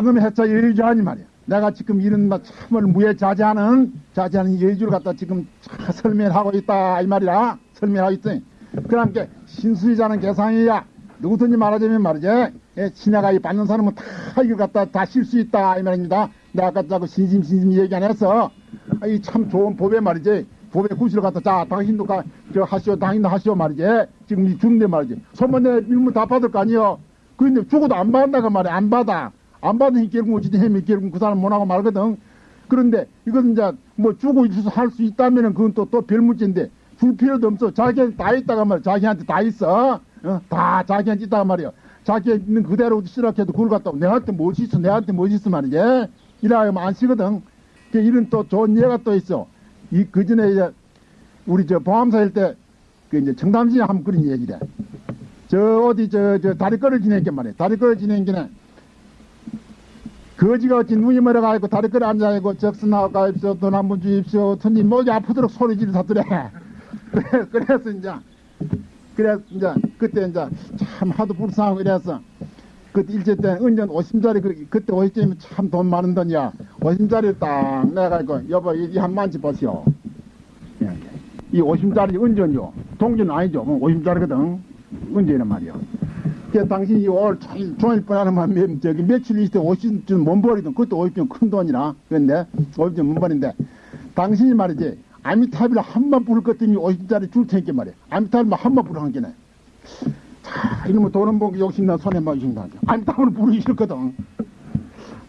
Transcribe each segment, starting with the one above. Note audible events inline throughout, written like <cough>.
과금의 해차 여의주하니 말이야. 내가 지금 이런 막 참을 무에 자제하는 자제하는 여의주를 갖다 지금 차 설명하고 있다 이 말이라 설명하고 있더니 그러니까 신수이자는 계상이야 누구든지 말하자면 말이지 예, 신하가 이 받는 사람은 다 이걸 갖다 다실수 있다 이 말입니다. 내가 아까 자꾸 신심 신심 얘기 안 했어. 아, 이참 좋은 법에 말이지. 법의 구실을 갖다 자 당신도 가, 저 하시오 당신도 하시오 말이지. 지금 이 주는데 말이지. 소문내 밀물 다 받을 거 아니여. 그런데 죽어도 안 받는다고 말이야. 안 받아. 안 받으니 결국 어찌 해면 결국 그 사람 못하고 말거든. 그런데 이건 이제 뭐 주고 있어서 할 수 있다면은 그건 또, 또 별 문제인데 줄 필요도 없어. 자기한테 다 있다가 말이야. 자기한테 다 있어. 어? 다 자기한테 있다가 말이야. 자기 있는 그대로 시락해도 그걸 갖다 내한테 무엇이 있어. 내한테 무엇이 있어 말이지. 이라 하면 안 쓰거든. 그 이런 또 좋은 예가 또 있어. 이, 그 전에 이제 우리 저 보암사일 때 그 이제 청담시에 한번 그런 얘기래. 저 어디 저, 저 다리거를 지내게 말이야. 다리거를 지내기는 거지가 어찌 눈이 멀어가지고 다리거리 앉아 있고 적선하고 가입시오 돈 한 번 주십시오. 천지 목이 아프도록 소리 지르사더래. <laughs> 그래, 그래서 이제 그래서 이제 그때 이제 참 하도 불쌍하고 이래서 그때 일제 때 은전 50짜리 그, 그때 50짜리면 참 돈 많은 돈이야. 50짜리 딱 내가 이거 여보 이 한 만치 보시오. 예, 이 50짜리 은전요. 동전 아니죠? 뭐 50짜리거든. 은전이란 말이야 그 당신이 올 종일, 뻔하는만 몇, 저기 며칠 때 50전 못 버리던 그것도 50전 큰 돈이라 그런데 50전 못 버린데 당신이 말이지 아미타비를 한번 부를 것 때문에 50짜리 줄 테니까 말이야. 아미타비를 한번 부르 한 게네. 자 이놈의 돈은 보고 욕심나 손에 맞으신다 아미타비를 부르기 싫거든.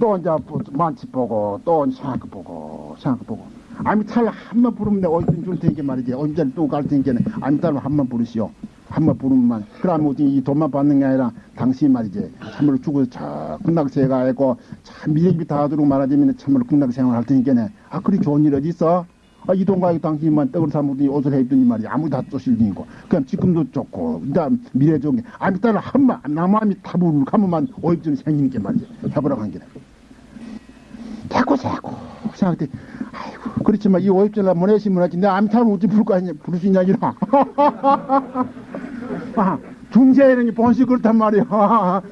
또 이제 만치 보고 또 생각 보고 생각 보고. 아미타를 한번 부르면 내가 50전 줄 테니까 말이지. 50짜리 또 갈 테니까 아미타를 한번 부르시오 한 번 부르면 그러면 어디 이 돈만 받는 게 아니라 당신이 말이지 참으로 죽어서 저 극락세가 있고 참 미래비 다 하도록 말하자면 참으로 극락생활 할 테니까네. 아 그리 좋은 일 어디 있어? 아, 이돈 가지고 당신만 떡을 사먹더니 옷을 해입더니 말이야 아무도 다 쏘실리고. 그냥 지금도 좋고. 그다음 미래 좋은 게. 아미 따라 한번 남아미 타불 하면만 오입전이 생기는 게 말이지. 해보라고 한 게네. 자꾸 자꾸 생각해 아이고 그렇지만 이 오입전을 보내시면 하지 내 암타는 어찌 부를 거 아니냐 부를 수 있냐 기라 <laughs> 아, 중세에는 본식 그렇단 말이야. <laughs> 아,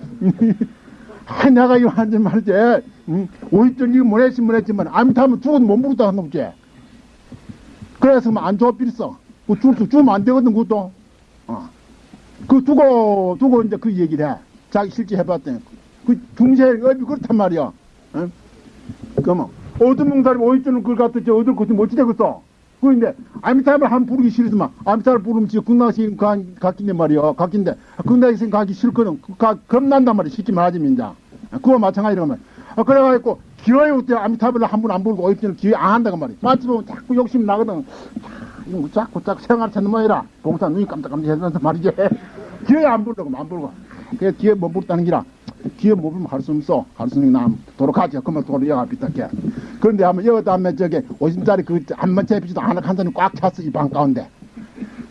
내가 이거 한지 말이지. 응? 오입전 이거 못했으면 못했지만, 암타면 죽어도 못 부르다 한 놈지. 그래서 뭐안 빌었어. 그 줄수 주면 안 되거든, 그것도. 어. 그 두고, 두고 이제 그 얘기를 해. 자기 실제 해봤더니. 그 중세의 업이 그렇단 말이야. 응? 그러면, 어떤 몽사리 오입전을 그걸 갖다 저 어떤 것도 못지 되겠어. 그런데 아미타를 한 부르기 싫으지만 아미타를 부르면 지금 극락생 갔긴데 말이야. 갔긴데 극락생 가기 싫거든 가, 겁난단 말이야. 쉽게 말하자면 이제. 그거 마찬가지라고 말이야. 아, 그래가지고 기어에 올때? 아미타불을 한 번 안 부르고 어입전을 기회 안 한다고 말이야. 마치 보면 자꾸 욕심 나거든. 이거 자꾸 자꾸 생활 찾는 모이라. 봉사 눈이 깜짝깜짝 해면서 말이지. <laughs> 기어에 안 부르고 안 부르고. 그래 기회 못 부르다는 기라 기회 못 부르면 할수 없어. 할수 있는 남 도로 가지. 그러면 도로 여가 비슷하게 그런데 한번 여기 다음에 저게 50짜리 그 한번 채비지도 않아 한 사람이 꽉 찼어 이 방 가운데.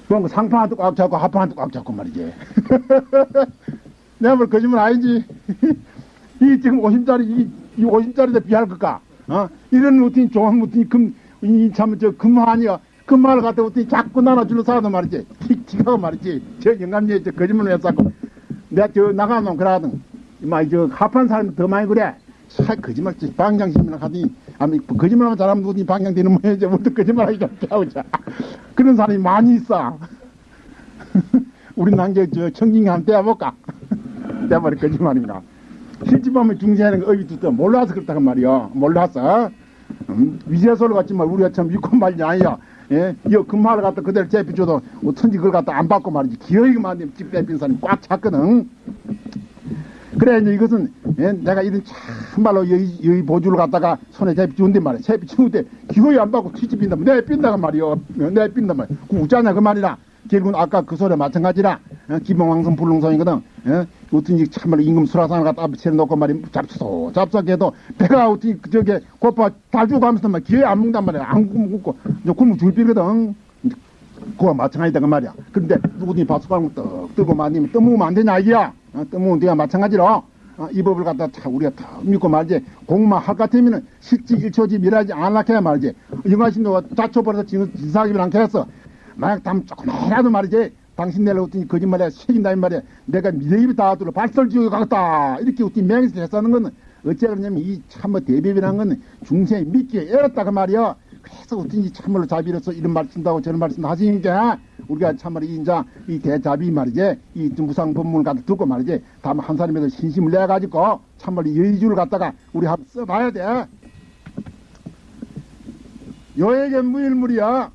그럼 상판한테 꽉 잡고 하판한테 꽉 잡고 말이지. <laughs> 내가 뭘 거짓말 아니지. <laughs> 이 지금 50짜리 이, 이 50짜리에 비할 것까 어? 이런 루틴 좋은 루틴 금이참저 금화니야 금화를 갖다 어떻게 자꾸 나눠주는 사람도 말이지. 기가 말이지. 저 영감리에 저 거짓말을 했었고 내가 저 나가면 그러거든 막저 합한 사람이 더 많이 그래. 사 거짓말 방장심이나 하더니 아니 거짓말하면 잘하면 누구니 방장되는 모양이지 뭐또 거짓말하기 좀 짜오자. 그런 사람이 많이 있어. <laughs> 우리 난게 저 청진이 한번 떼어볼까? 떼어버리 거짓말인가 실제 보면 중세하는 거 어이 듣다 몰라서 그렇다고 말이야. 몰라서. 음? 위제소를 같지만 우리가 참 믿고 말이 아니야. 예? 이 금화를 갖다 그대로 재비줘도 어쩐지 그걸 갖다 안 받고 말이지. 기어이만 집 빼빈 사람이 꽉 찼거든 그래 이제 이것은 예? 내가 이런 참말로 여의, 여의 보주를 갖다가 손에 주는데 말이야. 주는데 기어이 안 받고 뒤집힌다 내 빈다가 말이야. 내 빈다 말이야. 그 웃자냐 그 말이라. 결국은 아까 그 소리 마찬가지라. 어? 기봉왕성 불능성이거든. 어? 어떤 참말로 임금 수라상을 갖다 앞에 채놓고 말이 잡수소. 잡수하게도 배가 어떻게 저게 고파 달주고 하면서 막 기회 안 먹는단 말이야. 안 굶고 굶으면 줄비거든. 그와 마찬가지다 그 말이야. 근데 누구든지 바수방을 떡 들고 만니면 떠먹으면 안 되냐 이기야 어? 떠먹으면 돼야 마찬가지로 어? 이 법을 갖다 다 우리가 다 믿고 말이지 공만 할 것 같으면은 실지 일초지 미라지 안 하게 말이지 영화신도 자초버려서 진사하기를 했어 만약 담 조금이라도 말이지 당신 내려 어떤 거짓말에 책임다 이 말이야 내가 미래입이 다 들어 발설지옥에 가겠다 이렇게 어떤 맹세를 했다는 건 어째 그러냐면 이 참 뭐 대비이라는 건 중생이 믿기에 애렀다 그 말이야. 그래서 어쩐지 참말로 자비로서 이런 말 쓴다고 저런 말 쓴다 하시니까 우리가 참말로 이 인자 이 대자비 말이지 이 무상 법문을 갖다 듣고 말이지 다만 한 사람에도 신심을 내 가지고 참말로 여의주를 갖다가 우리 한번 써봐야 돼. 여에게 무일물이야.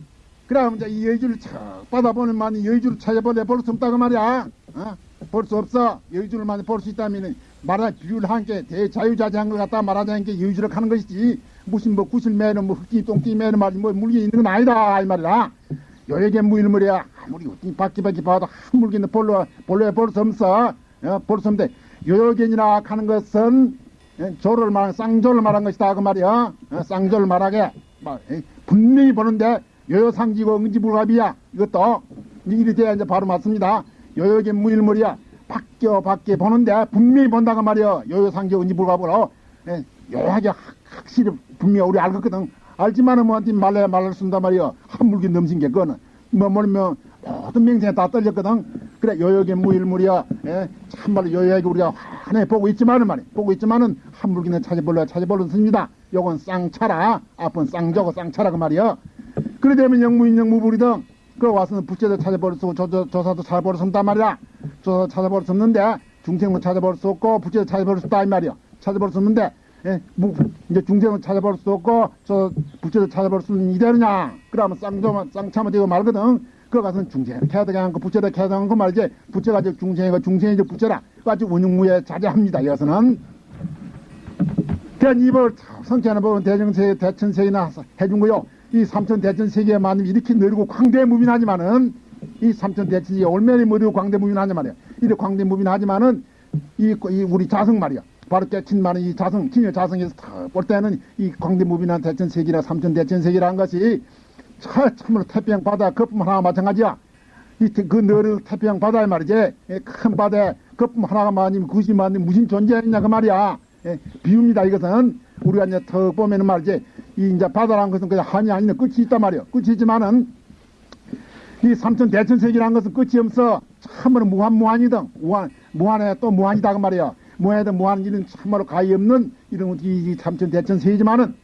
그럼 이제 이 여의주를 척 받아보는 만이 여의주를 찾아볼래 볼수 없다 그 말이야. 어? 볼수 없어. 여의주를 많이 볼 수 있다면 말하 비유를 한 게 대자유자재한 걸 갖다 말하자는 게 여의주를 가는 것이지 무슨 뭐 구슬 매는 뭐 흙기 똥기 매는 말이 뭐 물기 있는 건 아니다 이 말이야. 여에게 무일물이야. 아무리 바퀴바퀴 봐도 한 물기는 볼로 볼로에 볼수 없어. 어? 볼수 없는데 요견이라 하는 것은 예, 조를 말한 쌍조를 말한 것이다 그 말이야. 어? 쌍조를 말하게 분명히 보는데 요요상지고 응지불갑이야. 이것도 이리 돼야 이제 바로 맞습니다. 요요게 무일물이야. 바뀌어 바뀌어 보는데 분명히 본다고 말이야. 요요상지고 응지불갑으로 예, 요하게 확- 확실히 분명히 우리 알겠거든. 알지만은 뭐한테 말래야 말을 쓴단 말이야. 한 물기 넘친 게 그거는 뭐 뭐냐면 모든 명생에 다 떨렸거든. 그래 요요게 무일물이야. 예, 참말로 요요하게 우리가 환해 보고 있지만은 말이야. 보고 있지만은 한 물기는 찾아볼래 씁니다. 요건 쌍차라. 앞은 쌍저고 쌍차라 그 말이야. 그래 되면 영무인 영무불이등 그 와서는 부채도 조, 조사도 없단 말이야. 조사 찾아볼 수 없는데 중생은 찾아볼 수 없고 부채도 찾아볼 수 없다 이 말이야. 찾아볼 수 없는데 예, 뭐, 이제 중생은 찾아볼 수 없고 저 부채도 찾아볼 수 있는 이대로냐? 그러면 쌍조만 쌍차만 되고 말거든. 그 가서는 중생을 캐야 않고 부채도 캐야 않고 말이지 부채가 지 중생이고 중생이 지 부채라 가지고 운용무에 자제합니다. 이것은 그냥 이걸 성취하는 법은 대정세, 대천세이나 해준 거요. 이 삼천 대천세계에 만면 이렇게 느리고 광대무빈하지만은 이 삼천 대천세계 얼마나 느리고 광대무빈 하냐 말이야. 이렇게 광대무빈 하지만은 이, 이 우리 자성 말이야. 바로 깨친 많은 이 자성, 진여 자성에서 탁볼 때는 이 광대무빈한 대천세계나 삼천 대천세계라는 것이 참, 참으로 태평양 바다 거품 하나가 마찬가지야. 이, 그 너를 태평양 바다에 말이지. 예, 큰 바다에 거품 하나가 많으면 그것이 많으면 무슨 존재했냐 그 말이야. 예, 비웁니다. 이것은 우리가 이제 더 보면은 말이지. 이 이제 바다라는 것은 그냥 한이 아니면 끝이 있단 말이야. 끝이 있지만은 이 삼천 대천세계라는 것은 끝이 없어. 참으로 무한무한이든 무한 무한에 또 무한이다 그 말이야. 무한에도 무한 일은 참으로 가히 없는 이런 이, 이 삼천 대천세계지만은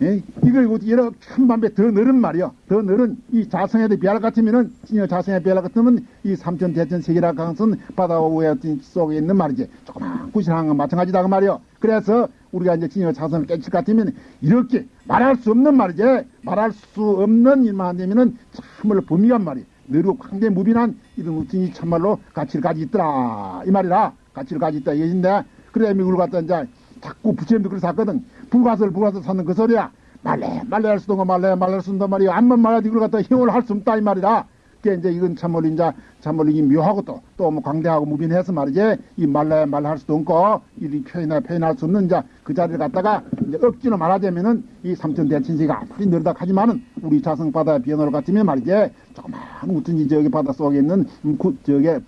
예? 이걸 여러 천만배 더 늘은 말이요. 더 늘은 이 자성에도 비할 같으면은 자성에 비할 같으면 이 삼천 대천 세계라 하는 것은 바다 위에 속에 있는 말이지. 조그만 구실한 건 마찬가지다 그 말이요. 그래서 우리가 이제 진여 자성을 깨칠 것 같으면 이렇게 말할 수 없는 말이지. 말할 수 없는 일만 되면은 참말로 범위한 말이. 느리고 광대 무빈한 이런 우진이 참말로 가치를 가지고 있더라. 이 말이라. 가치를 가지고 있다. 얘긴데 그래 미국을 갖다 이제 자꾸 부처님도 그래서 샀거든. 불가설 불가설 사는 그 소리야. 말래 말래 할 수도 없고 말래 말래 할 수도 없단 말이야. 암만 말하지 이걸 갖다 힘을 할 수 없다 이 말이라. 그게 이제 이건 참말로 이제 참말로 이 묘하고 또 또 뭐 광대하고 무빈해서 말이지 이 말래 말래 할 수도 없고 이 표현해 표현할 수 없는 이제 그 자리를 갖다가 이제 억지로 말하자면은 이 삼천 대천세가 아무리 늘다 하지만은 우리 자성 바다 비연을 같으면 말이지 조그만 우tun지 저기 바다 속에 있는 음, 구, 저게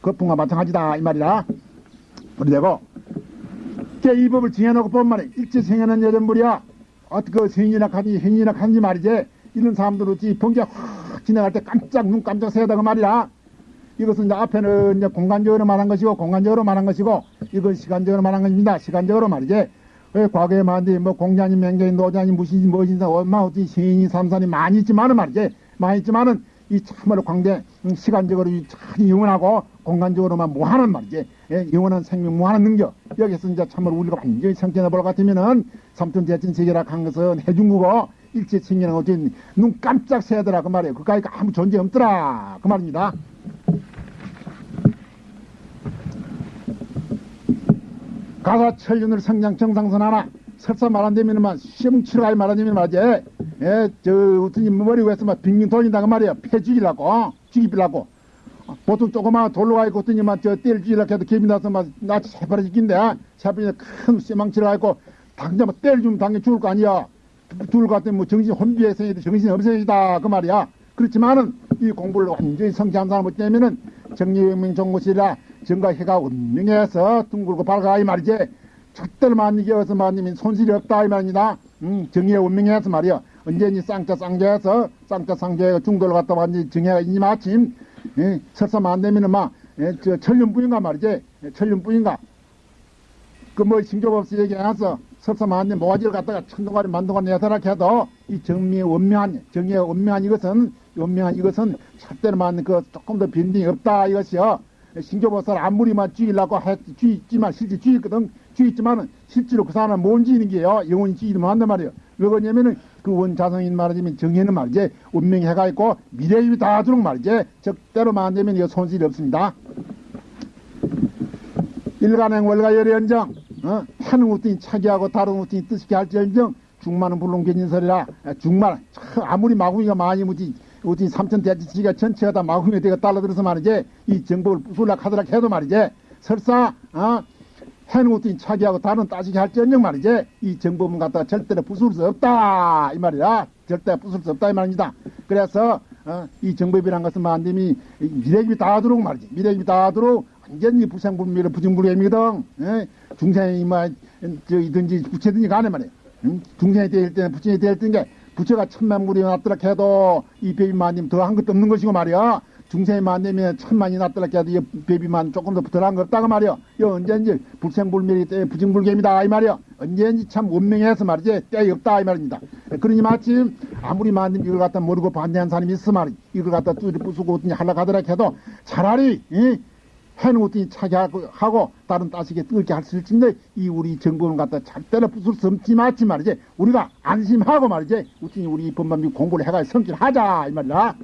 거품과 마찬가지다 이 말이라. 그리고 이 법을 정해놓고 본 말에 일제생에는 여전물이야. 어떻게 그 생이나 가지 행이나 간지 말이지. 이런 사람들 어찌 번개 확 지나갈 때 깜짝 눈 깜짝 새다가 말이야. 이것은 이제 앞에는 이제 공간적으로 말한 것이고 공간적으로 말한 것이고 이건 시간적으로 말한 것입니다. 시간적으로 말이지. 왜 과거에 말한데 뭐 공자니 맹자니 노자니 무신이 무엇인지 얼마 어찌 시인이 삼산이 많이 있지만은 말이지. 많이 있지만은 이 참으로 광대 음, 시간적으로 참 영원하고 공간적으로만 무한한 말이지. 예, 영원한 생명 무한한 능력. 여기서 이제 참으로 우리가 완전히 성견해 볼것 같으면은 삼천 대천 세계라 한 것은 해준 거고 일체 생기는 어쨌든 눈 깜짝 새더라 그 말이에요. 그까이 아무 존재 없더라 그 말입니다. 가사 천륜을 성장 정상선 하나 설사 말안 되면만 시험 치러 갈말안 되면 말이지. 예, 저, 어떤 머리 위에서 막 빙빙 돌린다고 말이야. 패 죽이려고, 죽이려고. 보통 조그마한 돌로 가 있고, 어떠니만 저 떼를 죽이려고 해도 개미 나서 막, 나치 새파라 죽긴데, 새파라 큰 쇠망치를 가있고, 당장 막 때를 주면 당연히 죽을 거 아니야. 것 같으면 뭐 정신 생이도 정신이 없어지다. 그 말이야. 그렇지만은, 이 공부를 완전히 성취한 사람 때면은 정리명명 정고시라 정가해가 운명해서 둥글고 밝아 이 말이지. 절대로 만이겨서 만님이 손실이 없다 이 말입니다. 음, 정의에 운명해서 말이야. 언제니 쌍자 쌍자에서 쌍자 쌍자에 중도를 갖다 완전히 정해가 이니 마침 예, 설사만 안 되면은 막 예, 저 천륜뿐인가 말이지. 예, 천륜뿐인가. 그 뭐 신조법서 얘기해서 설사만에 모가지를 갖다가 천동가리 만동가리 내서라 해도 이 정미의 원명한 정의의 원명한 이것은 원명한 이것은 맞는 그 조금 더 변동이 없다 이것이요. 신조법사를 아무리만 쥐려고 했, 쥐있지만 실제 쥐있거든. 쥐있지만은 실제로 그 사람은 못 쥐는 게요? 영원히 쥐이면 한단 말이에요. 왜 그러냐면은 그 원자성인 말하자면 정의는 말이지 운명이 해가 있고 미래입이 닿아도록 말이지 적대로 만들면 이거 손실이 없습니다. 일간행 월가 열연정 어? 하는 우등이 차기하고 다른 우등이 뜻있게 할지언정? 중만은 물론 괜인설이라. 중만. 참 아무리 마구이가 많이 무지 우등이 삼천 대지치가 전체가 다 마구이가 되가 달라들어서 말이지. 이 정법을 부술락 하더락 해도 말이지. 설사 어? 해는 우등이 차기하고 다른 따지게 할지언정 말이지. 이 정법은 갖다가 절대로 부술 수 없다 이 말이야. 절대 부술 수 없다 이 말입니다. 그래서 어? 이 정법이란 것은 만됨이 미래입이 닿아도록 말이지. 미래입이 닿아도록 완전히 부증불개미거든. 예? 중생이 뭐, 저이든지 부채든지 간에 말이야. 응? 중생이 될 때는 부처이 될 때는 게 부처가 천만물이 났더라 해도 이 배비만님 더 한 것도 없는 것이고 말이야. 중생이 만되면 천만이 났더라 해도 이 배비만 조금 더 더한 거 없다고 말이야. 이 언제든지 불생불멸이 때 부증불개미다 이 말이야. 언제든지 참 운명해서 말이지 때가 없다 이 말입니다. 그러니 마침 아무리 만님 이걸 갖다 모르고 반대한 사람이 있어 말이 이걸 갖다 뚜리 부수고 하려고 하더라 해도 차라리 이 어떻게 차지하고 하고 다른 따시게 뜨겁게 할 수 있을진데 이 우리 정권을 갖다 절대로 부술 수 없지 맞지 말이지. 우리가 안심하고 말이지. 우리 우리 법만비 공부를 해가 성질하자 이 말이야